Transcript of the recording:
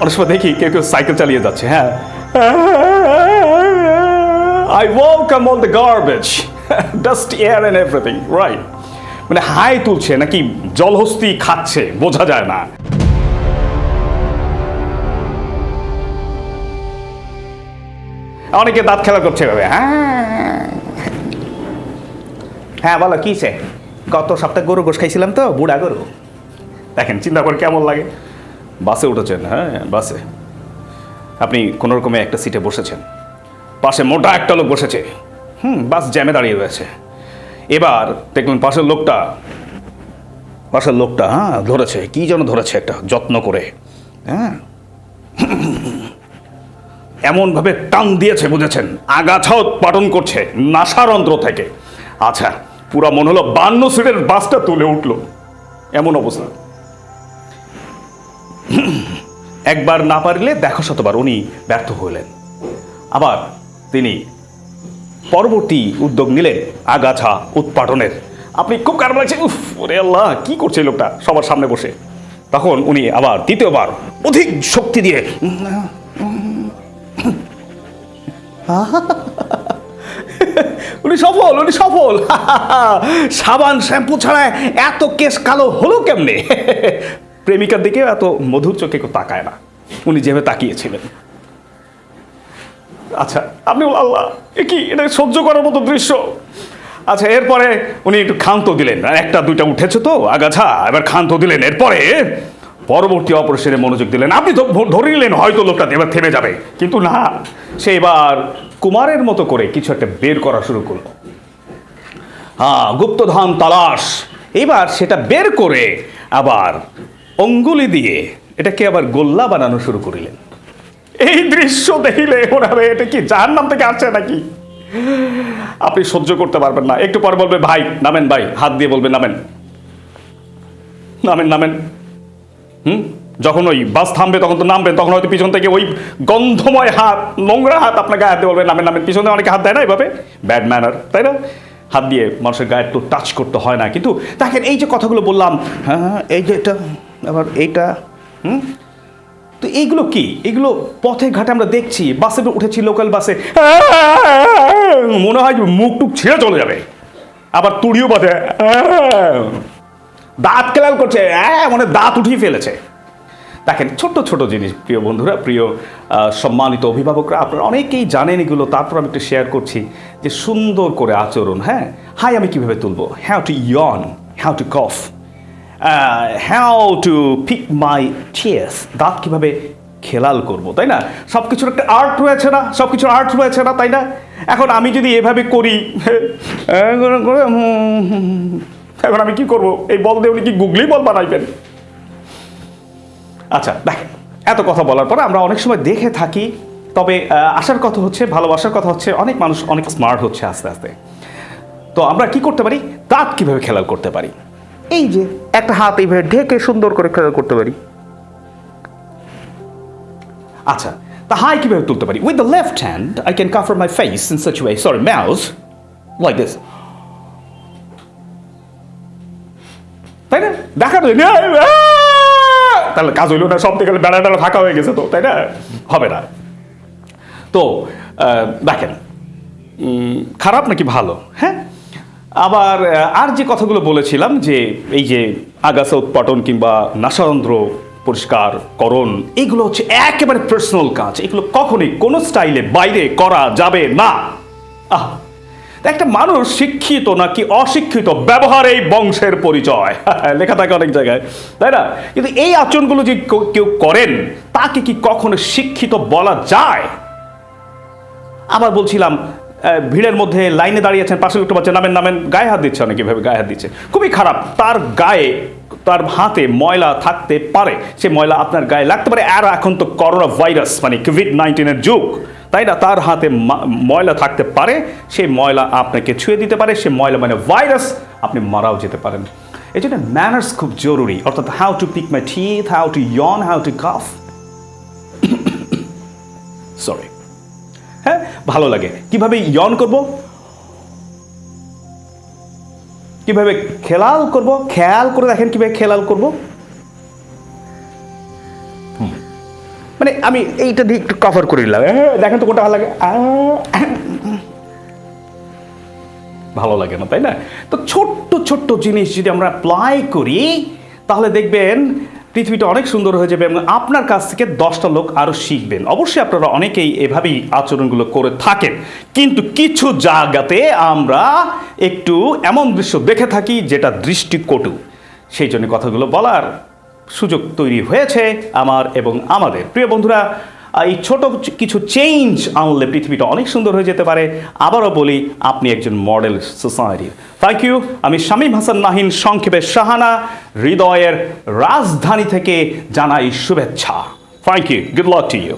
অনেক সময় দেখি কেউ কেউ সাইকেল চালিয়ে যাচ্ছে হ্যাঁ। I welcome all the garbage dust air and everything right মানে হাই তুলছে নাকি জলহস্তি খাচ্ছে, বোঝা যায় না। অনেকে দাঁত খেলা করছে এভাবে হ্যাঁ। হ্যাঁ বলো, কী গত সপ্তাহে গরু গোশ খাইছিলাম তো, বুড়া গরু। দেখেন, চিন্তা করে কেমন লাগে? বাসে উঠেছেন হ্যাঁ বাসে। আপনি কোনো রকমে একটা সিটে বসেছেন। পাশে মোটা একটা লোক বসেছে। হুম, বাস জ্যামে দাঁড়িয়ে রয়েছে। এবার দেখলেন পাশের লোকটা পাশের লোকটা হ্যাঁ ধরেছে। কী যেন ধরেছে একটা যত্ন করে হ্যাঁ। এমনভাবে টান দিয়েছে, বুঝেছেন? আগাছা উৎপাদন করছে নাসারন্ধ্র থেকে। আচ্ছা পুরা মনে হলো বান্ন সিটের বাসটা তুলে উঠল। এমন অবস্থা। একবার না পারলে দেখো শতবার উনি ব্যর্থ হইলেন। আবার তিনি পরবর্তী উদ্যোগ নিলেন আগাছা উৎপাদনের আপনি খুব খারাপ লাগছে ওরে আল্লাহ, কি করছে লোকটা? সবার সামনে বসে। তখন উনি আবার দ্বিতীয়বার অধিক শক্তি দিয়ে, উনি সফল উনি সফল। সাবান শ্যাম্পু ছাড়া এত কেস কালো হলো কেমনে? প্রেমিকার দিকে এত মধুর চোখে কেউ তাকায় না। উনি যেভাবে তাকিয়েছিলেন। আচ্ছা আপনি আল্লাহ, এ কি, এটা সহ্য করার মতো দৃশ্য। আচ্ছা এরপরে উনি একটু ক্ষান্ত দিলেন। একটা, দুইটা উঠেছে তো, আগাছা, এবার ক্ষান্ত দিলেন। এরপরে পরবর্তী অপারেশনে মনোযোগ দিলেন। আপনি তো ধরে নিলেন, হয়তো লোকটা এবার থেমে যাবে। কিন্তু না, সে এবার কুমারের মতো করে কিছু একটা বের করা শুরু করল। হ্যাঁ গুপ্তধন তালাশ। এবার সেটা বের করে আবার অঙ্গুলি দিয়ে এটাকে আবার গোল্লা বানানো শুরু করিলেন। এই দৃশ্য দেখিলে হবে এটা কি যার নাম থেকে আসছে নাকি? আপনি সহ্য করতে পারবেন না। একটু পর বলবে ভাই নামেন ভাই। হাত দিয়ে বলবে নামেন। নামেন নামেন। হুম? যখন ওই বাস থামবে তখন তো নামবেন তখন হয়তো পিছন থেকে ওই গন্ধময় হাত নোংরা হাত আপনাকে হাত দিয়ে বলবেন নামেন নামেন। পিছনে অনেকে হাত দেয় না এভাবে? ব্যাড ম্যানার তাই না? হাত দিয়ে মানুষের গায়ে একটু টাচ করতে হয় না। কিন্তু দেখেন এই যে কথাগুলো বললাম হ্যাঁ, এই যে এটা আবার এইটা, হুম? তো এইগুলো কি? এগুলো পথে ঘাটে আমরা দেখছি, বাসে উঠেছি লোকাল বাসে। মনে হয় মুখ টুক ছেড়ে চলে যাবে। আবার তুড়িও বাঁধে। দাঁত কেলাল করছে। হ্যাঁ মানে দাঁত উঠিয়ে ফেলেছে। দেখেন, ছোট্ট ছোট জিনিস, প্রিয় বন্ধুরা, প্রিয় সম্মানিত অভিভাবকরা, আপনারা অনেকেই জানেন এগুলো। তারপর আমি একটু শেয়ার করছি যে সুন্দর করে আচরণ হ্যাঁ? হাই, আমি কীভাবে তুলবো? How to yawn how to cough how to pick my cheers দাঁত কীভাবে খেলাল করব, তাই না? সব কিছুর একটা আর্ট রয়েছে না? সব কিছুর আর্ট রয়েছে না, তাই না? এখন আমি যদি এভাবে করি এখন আমি কি করব? এই বল উনি কি গুগলি বল বানাইবেন? আচ্ছা দেখেন এত কথা বলার পরে আমরা অনেক সময় দেখে থাকি, তবে আসার কথা হচ্ছে, ভালোবাসার কথা হচ্ছে, অনেক মানুষ অনেক স্মার্ট হচ্ছে আস্তে আস্তে। তো আমরা কি করতে পারি? দাঁত কীভাবে খেলাল করতে পারি? এই যে, একটা হাত এইভাবে ঢেকে সুন্দর করে করতে পারি। আচ্ছা তা হাই কীভাবে তুলতে পারি? With the left hand I can cover my face in such way sorry mouth like this তাই না? দেখানো যায় তাহলে কাজ হইল না, সব থেকে বেড়া টেড়া ফাঁকা হয়ে গেছে তো, তাই না? হবে না। তো দেখেন খারাপ নাকি ভালো? হ্যাঁ? আবার আর যে কথাগুলো বলেছিলাম যে এই যে আগাছা উৎপাদন কিংবা নাসারন্ধ্র পরিষ্কার করণ, এগুলো হচ্ছে একেবারে পার্সোনাল কাজ। এগুলো কখনোই কোনো স্টাইলে বাইরে করা যাবে না। আহ, একটা মানুষ শিক্ষিত নাকি অশিক্ষিত ব্যবহার এই বংশের পরিচয়। লেখা থাকে অনেক জায়গায়, তাই না? কিন্তু এই আচরণগুলো যে কেউ- করেন, তাকে কি কখনো শিক্ষিত বলা যায়? আবার বলছিলাম ভিড়ের মধ্যে লাইনে দাঁড়িয়েছেন পাশে লোকটা বাচ্চা নামেন নামেন, গায়ে হাত দিচ্ছে অনেকে এভাবে গায়ে হাত দিচ্ছে। খুবই খারাপ, তার গায়ে, তার হাতে ময়লা থাকতে পারে। সে ময়লা আপনার গায়ে লাগতে পারে। আর এখন তো করোনা ভাইরাস মানে কোভিড নাইন্টিনের যুগ। তাই না? তার হাতে ময়লা থাকতে পারে। সেই ময়লা আপনাকে ছুঁয়ে দিতে পারে। সে ময়লা মানে ভাইরাস। আপনি মারাও যেতে পারেন। এই জন্য ম্যানার্স খুব জরুরি। অর্থাৎ how to pick my teeth how to yawn how to cough sorry ভালো লাগে। কীভাবে ইয়ন করব? কীভাবে খেলাল করব? খেয়াল করে দেখেন কীভাবে খেলাল করব। মানে আমি এইটা দিয়ে একটু কভার করে নিলাম। দেখেন তো কোনটা ভালো লাগে। ভালো লাগে না, তাই না? তো ছোট্ট ছোট্ট জিনিস যদি আমরা অ্যাপ্লাই করি, তাহলে দেখবেন পৃথিবীটা অনেক সুন্দর হয়ে যাবে এবং আপনার কাছ থেকে দশটা লোক আরও শিখবেন। অবশ্যই আপনারা অনেকেই এভাবেই আচরণগুলো করে থাকেন। কিন্তু কিছু জায়গাতে আমরা একটু এমন দৃশ্য দেখে থাকি যেটা দৃষ্টিকটু। সেই জন্য কথাগুলো বলার সুযোগ তৈরি হয়েছে আমার এবং আমাদের। প্রিয় বন্ধুরা এই ছোট কিছু চেঞ্জ আনলে পৃথিবীটা অনেক সুন্দর হয়ে যেতে পারে। আবারও বলি, আপনি একজন মডেল সোসাইটির থ্যাংক ইউ আমি শামীম হাসান নাহিন, সংক্ষেপে শাহানা, হৃদয়ের রাজধানী থেকে জানাই শুভেচ্ছা। Thank you good luck to you